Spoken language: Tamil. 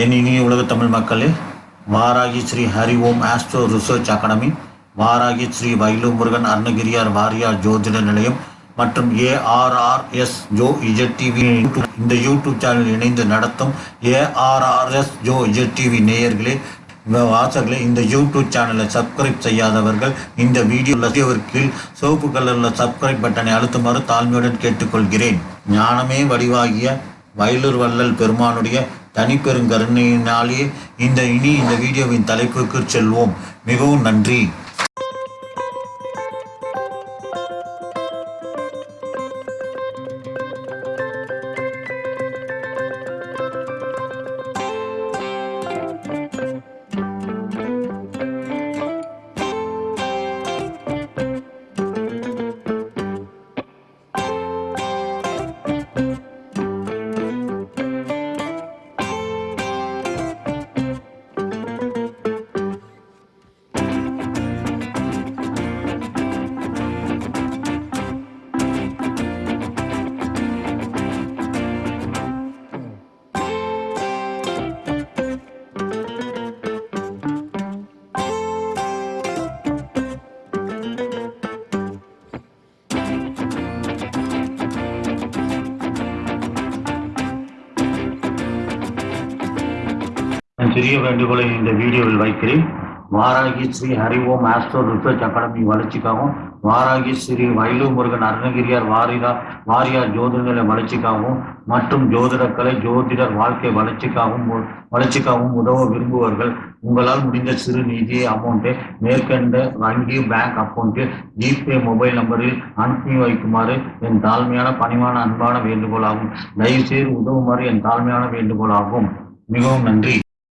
என் இனிய உலக தமிழ் மக்களே Varahi Sri Hari Om astro research academy Varahi Sri வைலு Murugan Arunagiriyar Variyar ஜோதிட நிலையம் மற்றும் ஏஆர்ஆர்எஸ் ஜோ இஜட் டிவி இந்த யூடியூப் சேனல் இணைந்து நடத்தும் ஏஆர்ஆர்எஸ் ஜோ இஜட் டிவி நேயர்களே இந்த வாசகர்களே இந்த யூடியூப் சேனலை சப்ஸ்கிரைப் செய்யாதவர்கள் இந்த வீடியோ கீழ் சிவப்பு கலரில் சப்ஸ்கிரைப் பட்டனை அழுத்துமாறு தாழ்மையுடன் கேட்டுக்கொள்கிறேன். ஞானமே வடிவாகிய வயலூர் வள்ளல் பெருமானுடைய தனிப்பெருங்கருணையினாலே இந்த இனி இந்த வீடியோவின் தலைப்புக்கு செல்வோம். மிகவும் நன்றி. சிறிய வேண்டுகோளை இந்த வீடியோவில் வைக்கிறேன். Varahi Sri Hari Om astro research academy வளர்ச்சிக்காகவும் வாராகி ஸ்ரீ வயலு முருகன் அருணகிரியார் வாரிதா வாரியார் ஜோதிட வளர்ச்சிக்காகவும் மற்றும் ஜோதிடக்கலை ஜோதிடர் வாழ்க்கை வளர்ச்சிக்காகவும் வளர்ச்சிக்காகவும் உதவ விரும்புவர்கள். உங்களால் முடிந்த சிறு நிதி அமௌண்ட்டை மேற்கண்ட வங்கி பேங்க் அக்கௌண்ட்டில் ஜிபே மொபைல் நம்பரில் அனுப்பி வைக்குமாறு என் தாழ்மையான பணிவான அன்பான வேண்டுகோளாகும். தயவுசெய்து உதவுமாறு என் தாழ்மையான வேண்டுகோளாகும். மிகவும் நன்றி.